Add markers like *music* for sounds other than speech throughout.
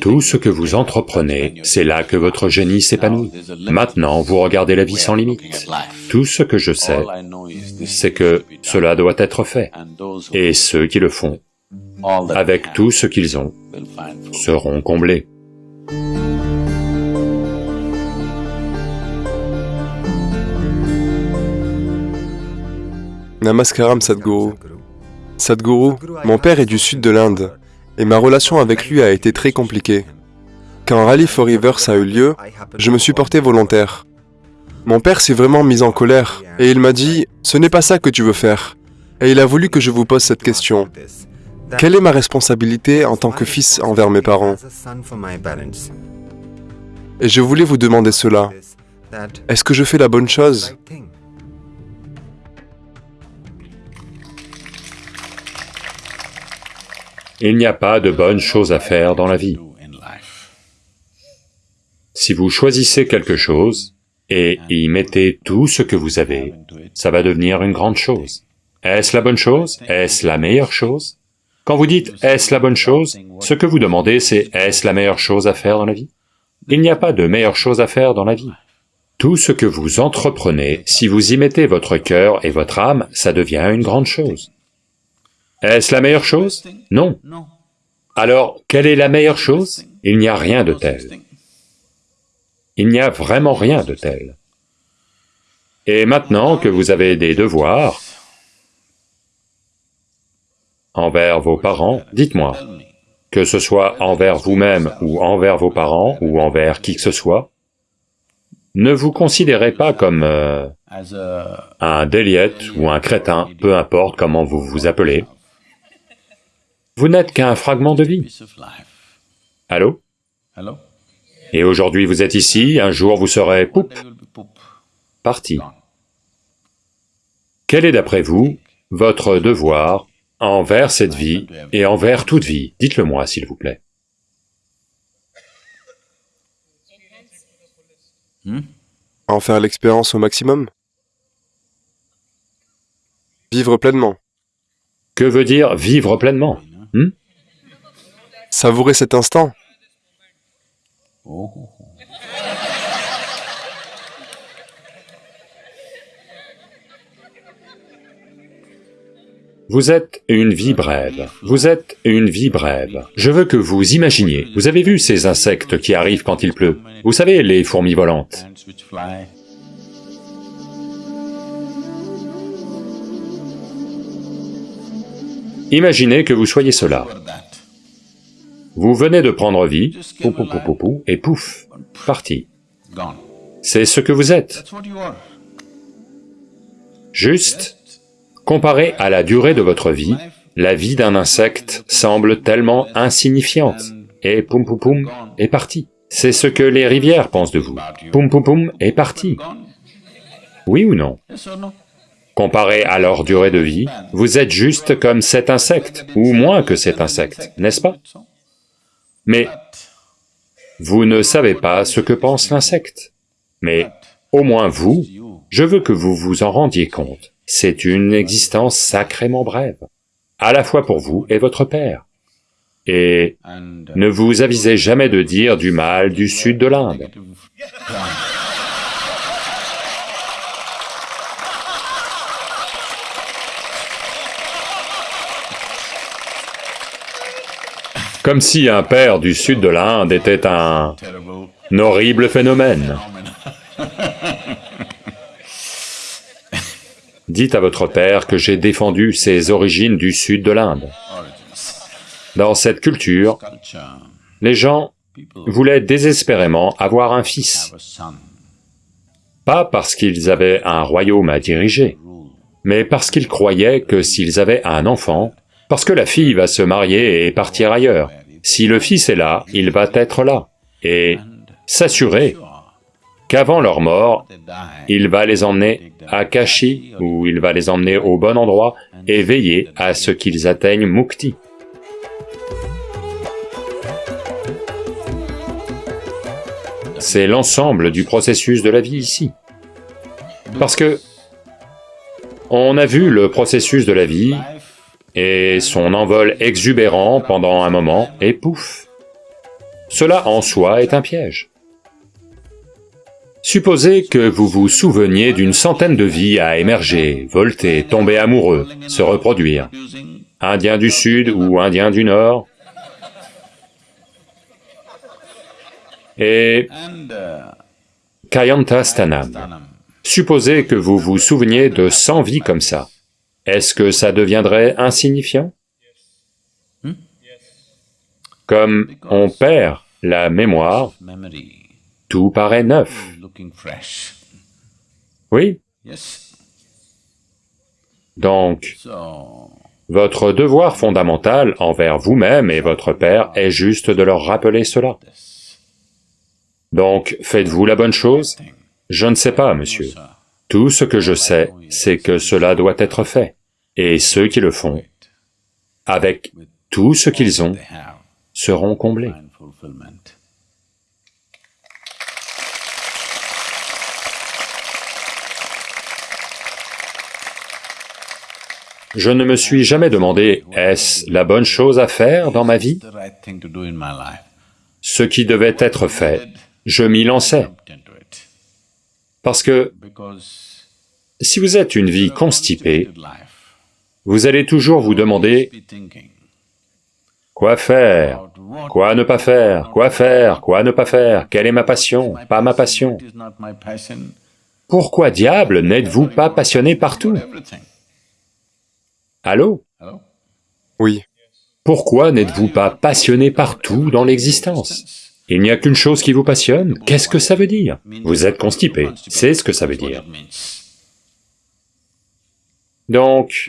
Tout ce que vous entreprenez, c'est là que votre génie s'épanouit. Maintenant, vous regardez la vie sans limite. Tout ce que je sais, c'est que cela doit être fait, et ceux qui le font, avec tout ce qu'ils ont, seront comblés. Namaskaram Sadhguru. Sadhguru, mon père est du sud de l'Inde, et ma relation avec lui a été très compliquée. Quand Rally for Rivers a eu lieu, je me suis porté volontaire. Mon père s'est vraiment mis en colère, et il m'a dit, « Ce n'est pas ça que tu veux faire. » Et il a voulu que je vous pose cette question. Quelle est ma responsabilité en tant que fils envers mes parents? Et je voulais vous demander cela. Est-ce que je fais la bonne chose? Il n'y a pas de bonnes choses à faire dans la vie. Si vous choisissez quelque chose et y mettez tout ce que vous avez, ça va devenir une grande chose. Est-ce la bonne chose? Est-ce la meilleure chose? Quand vous dites « est-ce la bonne chose ?», ce que vous demandez c'est « est-ce la meilleure chose à faire dans la vie ?» Il n'y a pas de meilleure chose à faire dans la vie. Tout ce que vous entreprenez, si vous y mettez votre cœur et votre âme, ça devient une grande chose. Est-ce la meilleure chose? Non. Alors, quelle est la meilleure chose? Il n'y a rien de tel. Il n'y a vraiment rien de tel. Et maintenant que vous avez des devoirs envers vos parents, dites-moi, que ce soit envers vous-même ou envers vos parents ou envers qui que ce soit, ne vous considérez pas comme euh, un déliette ou un crétin, peu importe comment vous vous appelez. Vous n'êtes qu'un fragment de vie. Allô? Et aujourd'hui vous êtes ici, un jour vous serez poup, parti. Quel est d'après vous votre devoir envers cette vie et envers toute vie? Dites-le moi, s'il vous plaît. En faire l'expérience au maximum. Vivre pleinement. Que veut dire vivre pleinement? Hmm? Savourez cet instant. Vous êtes une vie brève, vous êtes une vie brève. Je veux que vous imaginiez, vous avez vu ces insectes qui arrivent quand il pleut Vous savez, les fourmis volantes Imaginez que vous soyez cela. Vous venez de prendre vie, pou, et pouf, parti. C'est ce que vous êtes. Juste, comparé à la durée de votre vie, la vie d'un insecte semble tellement insignifiante, et poum poum poum, est parti. C'est ce que les rivières pensent de vous. Poum poum poum, est parti. Oui ou non? Comparé à leur durée de vie, vous êtes juste comme cet insecte, ou moins que cet insecte, n'est-ce pas? Mais vous ne savez pas ce que pense l'insecte. Mais au moins vous, je veux que vous vous en rendiez compte, c'est une existence sacrément brève, à la fois pour vous et votre père. Et ne vous avisez jamais de dire du mal du sud de l'Inde. Comme si un père du sud de l'Inde était un... horrible phénomène. *laughs* Dites à votre père que j'ai défendu ses origines du sud de l'Inde. Dans cette culture, les gens voulaient désespérément avoir un fils. Pas parce qu'ils avaient un royaume à diriger, mais parce qu'ils croyaient que s'ils avaient un enfant, parce que la fille va se marier et partir ailleurs. Si le fils est là, il va être là, et s'assurer qu'avant leur mort, il va les emmener à Kashi, ou il va les emmener au bon endroit, et veiller à ce qu'ils atteignent Mukti. C'est l'ensemble du processus de la vie ici. Parce que on a vu le processus de la vie et son envol exubérant pendant un moment, et pouf Cela en soi est un piège. Supposez que vous vous souveniez d'une centaine de vies à émerger, volter, tomber amoureux, se reproduire. Indien du Sud ou Indien du Nord. Et Kayanta Stanam. Supposez que vous vous souveniez de 100 vies comme ça. Est-ce que ça deviendrait insignifiant? Comme on perd la mémoire, tout paraît neuf. Oui. Donc, votre devoir fondamental envers vous-même et votre Père est juste de leur rappeler cela. Donc, faites-vous la bonne chose? Je ne sais pas, monsieur. Tout ce que je sais, c'est que cela doit être fait. Et ceux qui le font, avec tout ce qu'ils ont, seront comblés. Je ne me suis jamais demandé, est-ce la bonne chose à faire dans ma vie? Ce qui devait être fait, je m'y lançais. Parce que si vous êtes une vie constipée, vous allez toujours vous demander quoi faire, quoi ne pas faire, quoi faire, quoi ne pas faire, quelle est ma passion, pas ma passion. Pourquoi diable n'êtes-vous pas passionné partout? Allô? Oui. Pourquoi n'êtes-vous pas passionné partout dans l'existence? Il n'y a qu'une chose qui vous passionne, qu'est-ce que ça veut dire? Vous êtes constipé, c'est ce que ça veut dire. Donc,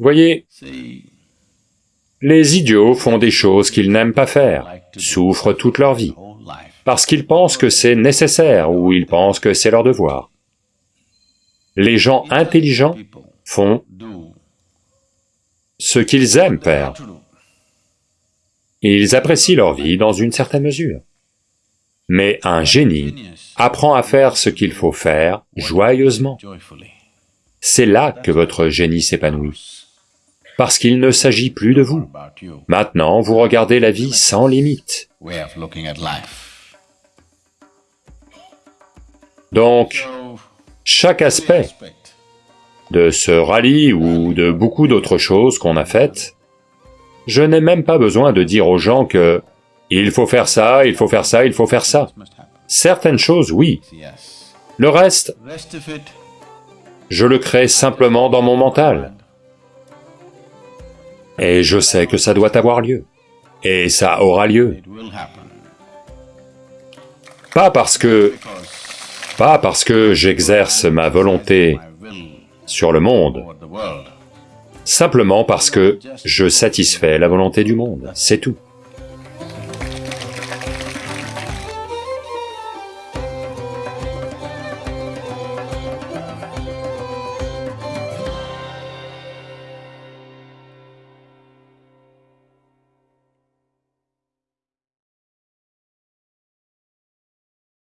voyez, les idiots font des choses qu'ils n'aiment pas faire, souffrent toute leur vie, parce qu'ils pensent que c'est nécessaire ou ils pensent que c'est leur devoir. Les gens intelligents font ce qu'ils aiment faire. Ils apprécient leur vie dans une certaine mesure. Mais un génie apprend à faire ce qu'il faut faire joyeusement. C'est là que votre génie s'épanouit, parce qu'il ne s'agit plus de vous. Maintenant, vous regardez la vie sans limite. Donc, chaque aspect de ce rallye ou de beaucoup d'autres choses qu'on a faites, je n'ai même pas besoin de dire aux gens que il faut faire ça, il faut faire ça, il faut faire ça. Certaines choses, oui. Le reste, je le crée simplement dans mon mental. Et je sais que ça doit avoir lieu. Et ça aura lieu. Pas parce que pas parce que j'exerce ma volonté sur le monde, simplement parce que je satisfais la volonté du monde, c'est tout.